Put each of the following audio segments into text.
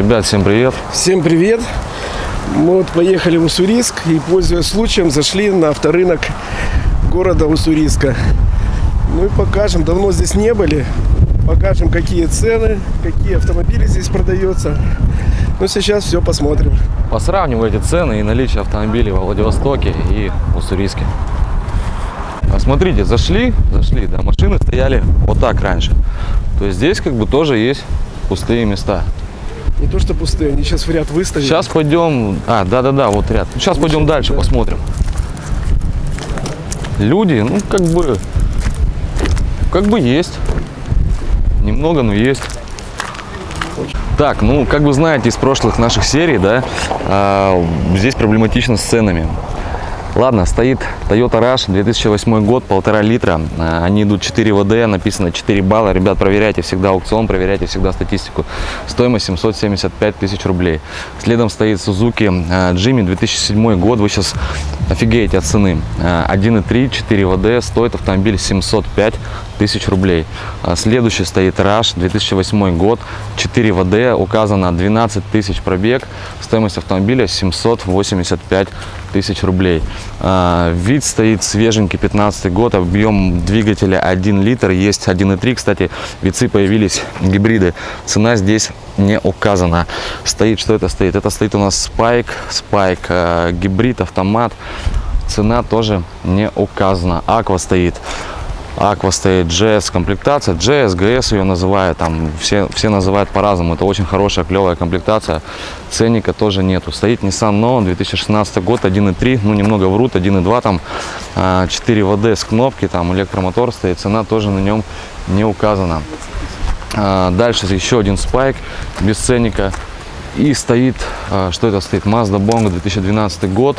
Ребят, всем привет. Всем привет! Мы вот поехали в Уссурийск и, пользуясь случаем, зашли на авторынок города Уссурийска. Ну и покажем, давно здесь не были, покажем, какие цены, какие автомобили здесь продаются. Ну, сейчас все посмотрим. Посравниваю эти цены и наличие автомобилей во Владивостоке и Уссурийске. А Смотрите, зашли, зашли, да, машины стояли вот так раньше. То есть здесь как бы тоже есть пустые места. Не то, что пустые, они сейчас в ряд выставили. Сейчас пойдем, а, да-да-да, вот ряд. Сейчас пойдем дальше, да. посмотрим. Люди, ну, как бы, как бы есть. Немного, но есть. Так, ну, как вы знаете из прошлых наших серий, да, а, здесь проблематично с ценами. Ладно, стоит Toyota Rush, 2008 год, полтора литра. А, Они идут 4 ВД, написано 4 балла. Ребят, проверяйте всегда аукцион, проверяйте всегда статистику. Стоимость 775 тысяч рублей. Следом стоит Suzuki а, Jimmy, 2007 год. Вы сейчас офигеете от цены. А, 1.3, 4 ВД, стоит автомобиль 705 тысяч рублей. А, Следующий стоит Rush, 2008 год, 4 ВД, указано 12 тысяч пробег. Стоимость автомобиля 785 тысяч рублей. А, Вид стоит свеженький, 15 год, объем двигателя 1 литр, есть 1.3. Кстати, вицы появились гибриды. Цена здесь не указана. Стоит, что это стоит? Это стоит у нас Spike, Spike, э, гибрид, автомат. Цена тоже не указана. Аква стоит. Аква стоит GS комплектация, GS, GS ее называют, там все, все называют по-разному, это очень хорошая, клевая комплектация, ценника тоже нету. Стоит Nissan Note, 2016 год, 1.3, ну немного врут, 1.2 там, а, 4 ВД с кнопки, там электромотор стоит, цена тоже на нем не указана. А, Дальше еще один спайк без ценника. И стоит, а, что это стоит, Mazda Bongo 2012 год,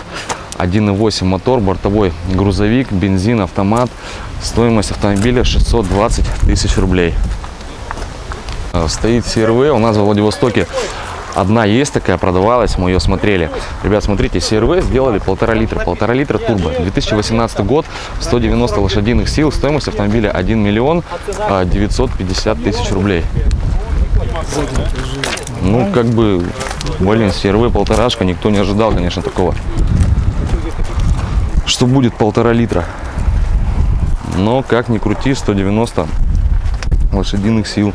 1.8 мотор, бортовой грузовик, бензин, автомат. Стоимость автомобиля 620 тысяч рублей. А, Стоит CRV, у нас во Владивостоке одна есть такая, продавалась, мы ее смотрели. Ребят, смотрите, CRV сделали полтора литра, полтора литра турбо. 2018 год, 190 лошадиных сил, стоимость автомобиля 1 миллион а, 950 тысяч рублей. Ну, как бы, блин, CRV полторашка, никто не ожидал, конечно, такого. Что будет полтора литра. Но, как ни крути, 190 лошадиных сил.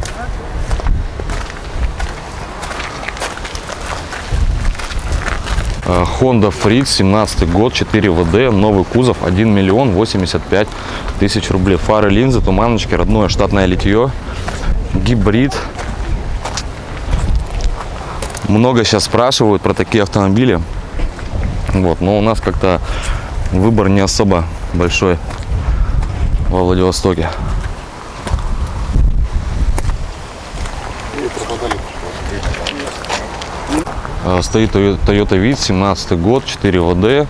А, Honda Freed, 17 год, 4 ВД, новый кузов, 1 миллион 85 тысяч рублей. Фары, линзы, туманочки, родное штатное литье, гибрид. Много сейчас спрашивают про такие автомобили. Вот, но у нас как-то выбор не особо большой во Владивостоке. А, Стоит Toyo- Toyota Вид, 17 год, 4 ВД,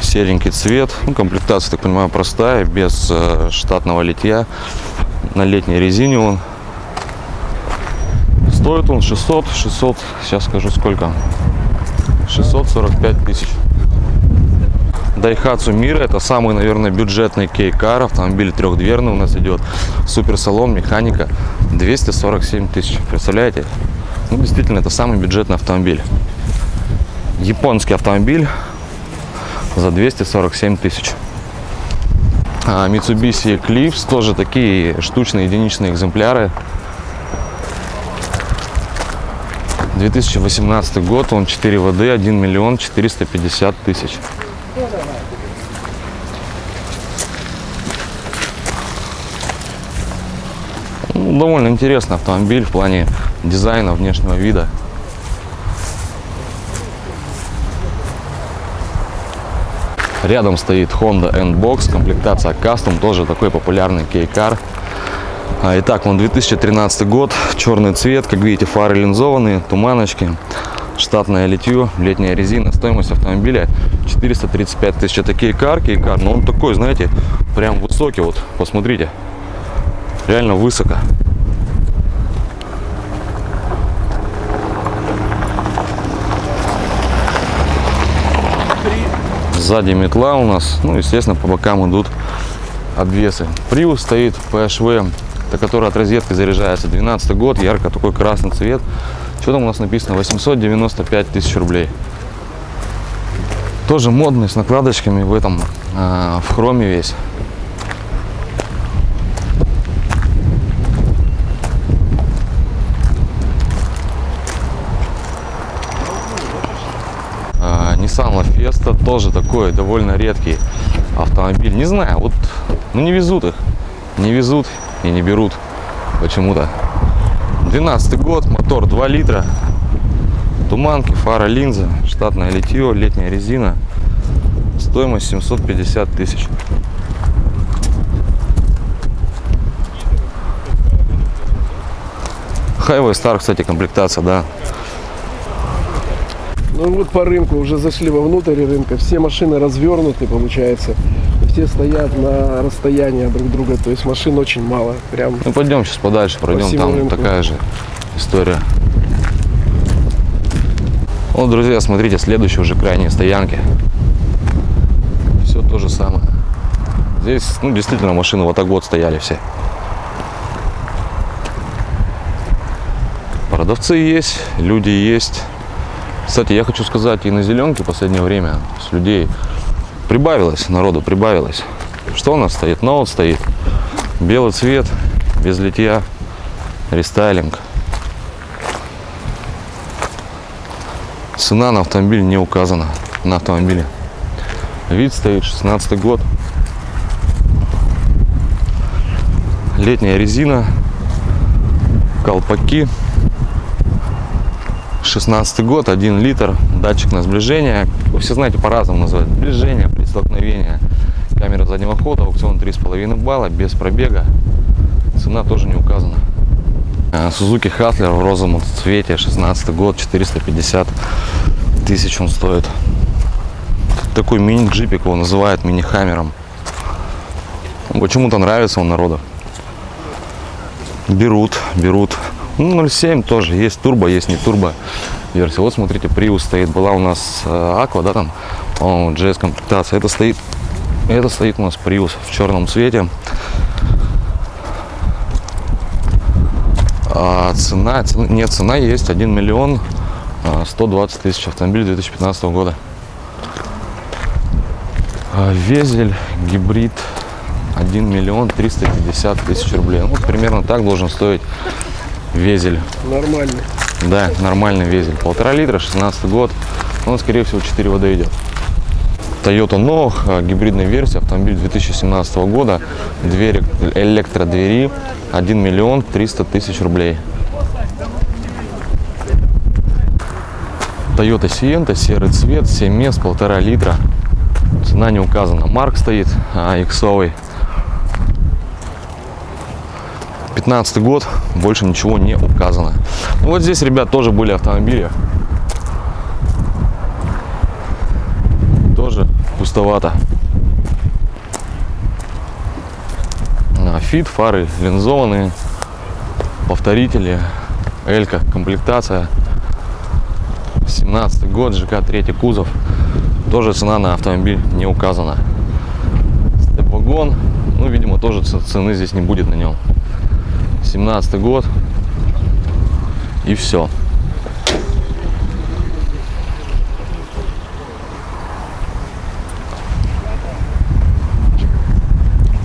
серенький цвет. Ну, комплектация, так понимаю, простая, без э, штатного литья. На летней резине он. Стоит он 600, 600, сейчас скажу сколько. 645 тысяч. Daihatsu Mira это самый, наверное, бюджетный кейкар. Автомобиль трехдверный у нас идет. Суперсалон, механика. 247 тысяч. Представляете? Ну, действительно, это самый бюджетный автомобиль. Японский автомобиль за 247 тысяч. А, Mitsubishi Eclipse, тоже такие штучные единичные экземпляры. 2018 год, он 4 ВД, 1 миллион 450 тысяч. Ну, довольно интересный автомобиль в плане дизайна, внешнего вида. Рядом стоит Honda N-Box, комплектация Custom, тоже такой популярный кейкар. А, Итак, он 2013 год, черный цвет, как видите, фары линзованные, туманочки, штатное литье, летняя резина. Стоимость автомобиля 435 тысяч. Это кейкар, кейкар, но он такой, знаете, прям высокий, вот, посмотрите, реально высоко. Сзади метла у нас, ну, естественно, по бокам идут обвесы. Prius стоит PHV, который от розетки заряжается. 12 год, ярко такой красный цвет. Что там у нас написано? 895 тысяч рублей. Тоже модный, с накладочками в этом, а, в хроме весь. А, Nissan La тоже такой довольно редкий автомобиль. Не знаю, вот ну не везут их. Не везут и не берут почему-то. 12 год, мотор 2 литра. Туманки, фара, линза, штатное литье, летняя резина. Стоимость 750 тысяч. Highway Star, кстати, комплектация, да. Ну вот по рынку уже зашли вовнутрь рынка. Все машины развернуты, получается. Все стоят на расстоянии друг друга. То есть машин очень мало. Прям Ну пойдем сейчас подальше пройдем, всему там рынку. такая же история. Вот, друзья, смотрите, следующие уже крайние стоянки. Все то же самое. Здесь, ну, действительно, машины вот так вот стояли все. Продавцы есть, люди есть. Кстати, я хочу сказать, и на зеленке в последнее время с людей прибавилось, народу прибавилось. Что у нас стоит? Ноут стоит. Белый цвет, без литья, рестайлинг. Цена на автомобиль не указана на автомобиле. Вид стоит 16 год. Летняя резина, колпаки. 16 год, 1 литр, датчик на сближение. Вы все знаете, по-разному называют. Сближение, при столкновении. Камера заднего хода, аукцион 3,5 балла, без пробега. Цена тоже не указана. Э, Suzuki Hustler в розовом цвете, 16 год, 450 тысяч он стоит. Такой мини-джипик его называют мини-хаммером. Почему-то нравится он народу. Берут, берут. Ну, 0.7 тоже. Есть турбо, есть не турбо версия. Вот смотрите, Prius стоит. Была у нас э, Aqua, да, там, JS комплектация. Это стоит, это стоит у нас Prius в черном цвете. А цена, цена- нет, цена есть 1 миллион а, 120 тысяч автомобиль 2015 года. А, Везель, гибрид 1 миллион 350 тысяч рублей. Ну, вот примерно так должен стоить везель. нормально. Да, нормальный везель. Полтора литра, 16 год. Он, скорее всего, 4 вода идет. Toyota Nog, а, гибридная версия, автомобиль 2017 года, двери, электродвери, 1 миллион 300 тысяч рублей. Toyota Sienta, серый цвет, 7 мест, полтора литра. Цена не указана. Марк стоит, а, иксовый. 15 год, больше ничего не указано. Ну, вот здесь, ребят, тоже были автомобили. Тоже пустовато. А, Фит, фары линзованные, повторители, Элька, комплектация. 17 год, ЖК, третий кузов. Тоже цена на автомобиль не указана. Степ-вагон, ну, видимо, тоже цены здесь не будет на нем. 17 год. И все.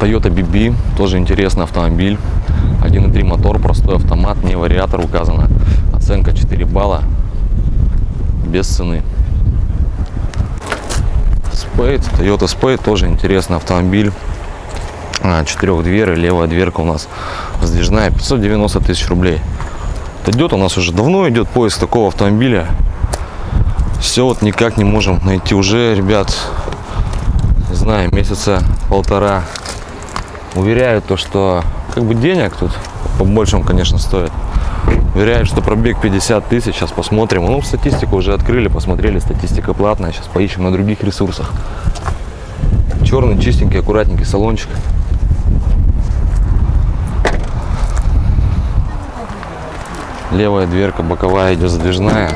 Toyota BB, тоже интересный автомобиль. 1.3 мотор, простой автомат, не вариатор указано. Оценка 4 балла. Без цены. Spade, Toyota Spade, тоже интересный автомобиль. А, Четырехдверы, левая дверка у нас сдвижная, 590 тысяч рублей. Это идет у нас уже давно идет поиск такого автомобиля. Все вот никак не можем найти уже, ребят, не знаю, месяца полтора. Уверяют то, что как бы денег тут побольше он, конечно, стоит. Уверяют, что пробег 50 тысяч. Сейчас посмотрим. Ну, статистику уже открыли, посмотрели. Статистика платная. Сейчас поищем на других ресурсах. Черный, чистенький, аккуратненький салончик. левая дверка боковая идет задвижная.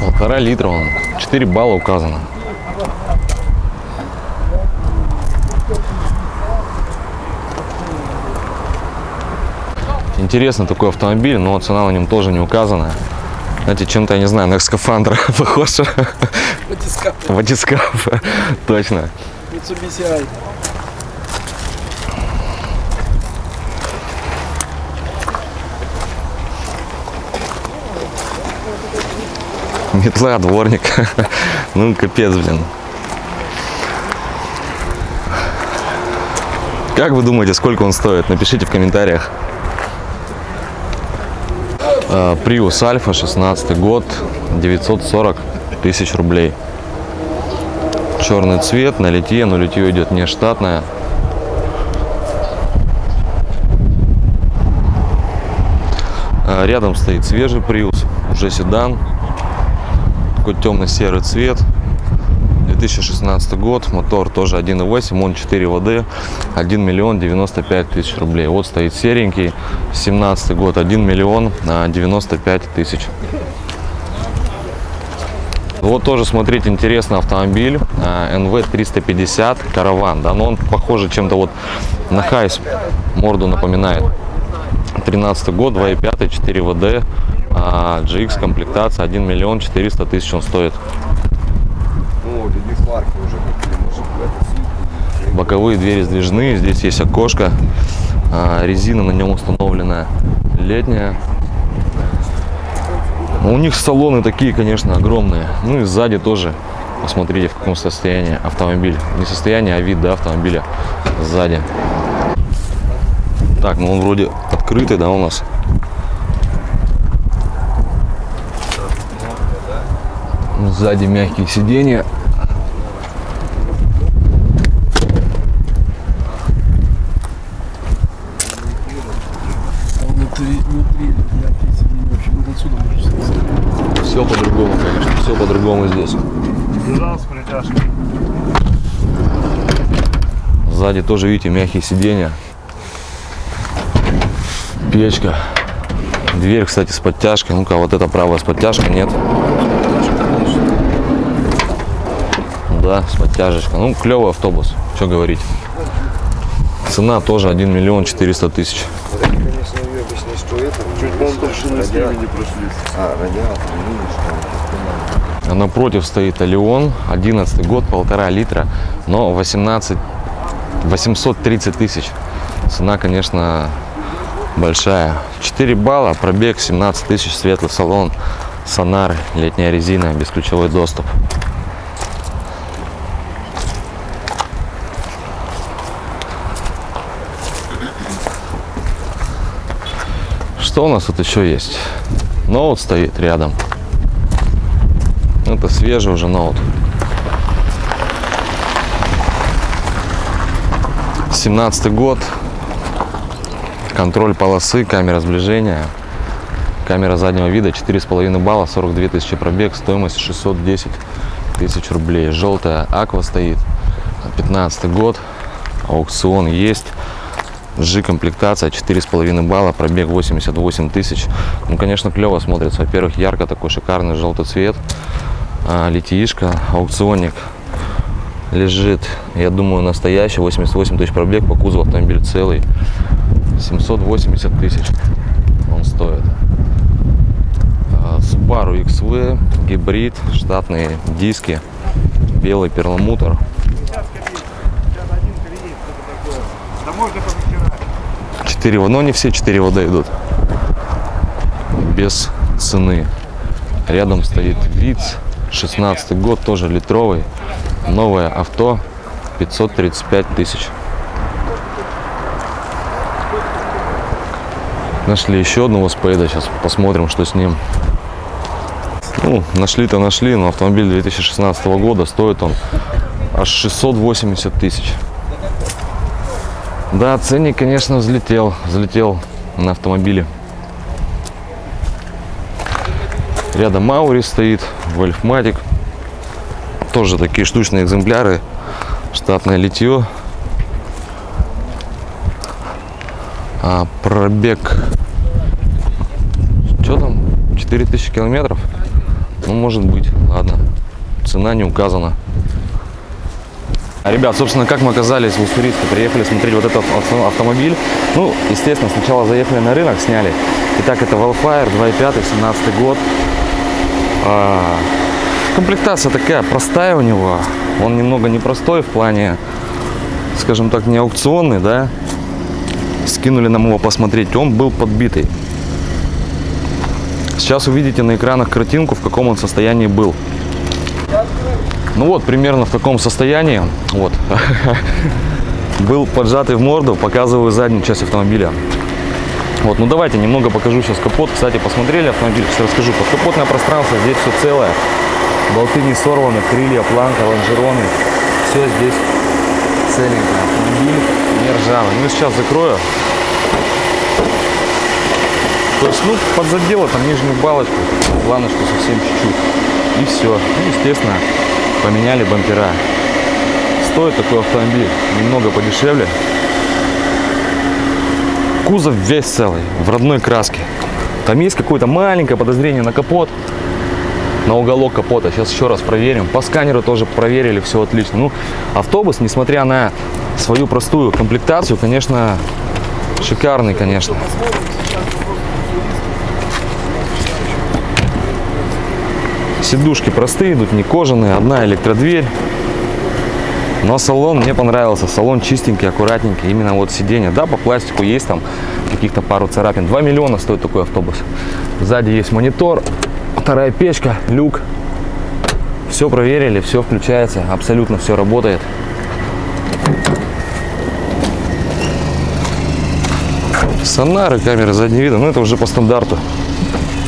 Полтора литра он. 4 балла указано. Интересно такой автомобиль но цена на нем тоже не указана знаете, чем-то, я не знаю, на скафандр похож. Батискаф. Батискаф, точно. Mitsubishi. Метла, дворник. Ну, капец, блин. Как вы думаете, сколько он стоит? Напишите в комментариях. А, Prius Alpha, 16 год, 940 тысяч рублей. Черный цвет, на литье, но литье идет не штатное. А, Рядом стоит свежий Prius, уже седан, такой темно-серый цвет. 2016 год, мотор тоже 1.8, он 4 ВД, 1 миллион 95 тысяч рублей. Вот стоит серенький, 17 год, 1 миллион а, 95 тысяч. Вот тоже смотрите, интересный автомобиль, а, NV 350 караван, да, но он похоже чем-то вот на Хайс, морду напоминает. 13 год, 2.5, 4 ВД, а, GX комплектация, 1 миллион 400 тысяч он стоит. Ну, люди сварки уже купили, может в это сутки. Боковые двери сдвижные, здесь есть окошко, а, резина на нем установлена летняя. Ну, У них салоны такие, конечно, огромные. Ну и сзади тоже. Посмотрите, в каком состоянии автомобиль. Не состояние, а вид да, автомобиля сзади. Так, ну он вроде открытый, да, у нас. Сзади мягкие сиденья. А внутри, внутри мягкие сиденья вообще вот отсюда можно сказать. Все по-другому, конечно, все по-другому здесь. Бежал с притяжкой. Сзади тоже, видите, мягкие сиденья. Печка. Дверь, кстати, с подтяжкой. Ну-ка, вот эта правая с подтяжкой, нет? Да, с подтяжечкой. Ну, клевый автобус, что говорить. Цена тоже 1 миллион 400 тысяч. Это. Чуть вон толщины с ними не прошлись. А, радиатор, видишь, напротив стоит Алион, 11 год, полтора литра, но 18, 830 тысяч. Цена, конечно, большая. 4 балла, пробег 17 тысяч, светлый салон, сонар, летняя резина, бесключевой доступ. Что у нас тут еще есть? Ноут стоит рядом. Это свежий уже ноут. 17 год. Контроль полосы, камера сближения. Камера заднего вида, 4,5 балла, 42 тысячи пробег, стоимость 610 тысяч рублей. Желтая аква стоит, 15 год, аукцион есть. G комплектация 4,5 балла, пробег 88 тысяч. Ну, конечно, клево смотрится. Во-первых, ярко такой шикарный желтый цвет. А, литиишка, аукционник лежит, я думаю, настоящий. 88 тысяч пробег, по кузову автомобиль целый. 780 тысяч он стоит. А, Subaru XV, гибрид, штатные диски, белый перламутр. Да можно повытирать. 4 в- но не все 4 вода идут. Без цены. Рядом стоит ВИЦ, 16 год, тоже литровый. Новое авто, 535 тысяч. Нашли еще одного спейда, сейчас посмотрим, что с ним. Ну, нашли-то нашли, но автомобиль 2016 года, стоит он аж 680 тысяч. Да, ценник, конечно, взлетел, взлетел на автомобиле. Рядом Маури стоит, Вольфматик. Тоже такие штучные экземпляры. Штатное литье. А пробег... Что там? 4000 километров? Ну, может быть. Ладно. Цена не указана. Ребят, собственно, как мы оказались в Уссурийске, приехали смотреть вот этот авто- автомобиль. Ну, естественно, сначала заехали на рынок, сняли. Итак, это Wildfire 2.5, 17 год. А, комплектация такая простая у него. Он немного непростой в плане, скажем так, не аукционный, да. Скинули нам его посмотреть. Он был подбитый. Сейчас увидите на экранах картинку, в каком он состоянии был. Ну вот, примерно в таком состоянии. Вот. Был поджатый в морду, показываю заднюю часть автомобиля. Вот, ну давайте немного покажу сейчас капот. Кстати, посмотрели автомобиль, сейчас расскажу. Подкапотное пространство, здесь все целое. Болты не сорваны, крылья, планка, лонжероны. Все здесь целенькое. Автомобиль не ржавый. Ну сейчас закрою. То есть, ну, подзадело там нижнюю балочку, планочку совсем чуть-чуть. И все. Ну, естественно, поменяли бампера. Стоит такой автомобиль немного подешевле. Кузов весь целый, в родной краске. Там есть какое-то маленькое подозрение на капот, на уголок капота. Сейчас еще раз проверим. По сканеру тоже проверили, все отлично. Ну, автобус, несмотря на свою простую комплектацию, конечно, шикарный, конечно. Сидушки простые идут, не кожаные, одна электродверь. Но салон мне понравился. Салон чистенький, аккуратненький. Именно вот сиденье. Да, по пластику есть там каких-то пару царапин. 2 миллиона стоит такой автобус. Сзади есть монитор, вторая печка, люк. Все проверили, все включается, абсолютно все работает. Сонары, камеры заднего вида, ну это уже по стандарту.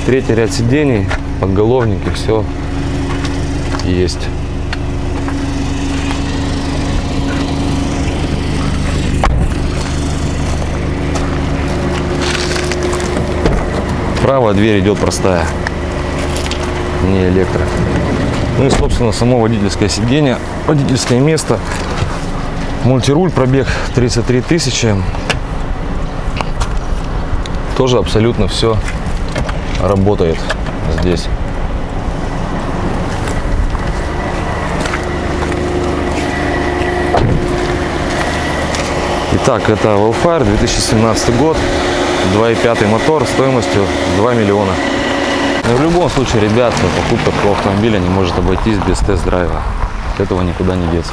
Третий ряд сидений, подголовники, все есть. Правая дверь идет простая, не электро. Ну и, собственно, само водительское сиденье, водительское место. Мультируль, пробег 33 тысячи. Тоже абсолютно все работает здесь. Итак, это Wildfire 2017 год, 2.5 мотор стоимостью 2 миллиона. Но в любом случае, ребят, покупка такого автомобиля не может обойтись без тест-драйва. От этого никуда не деться.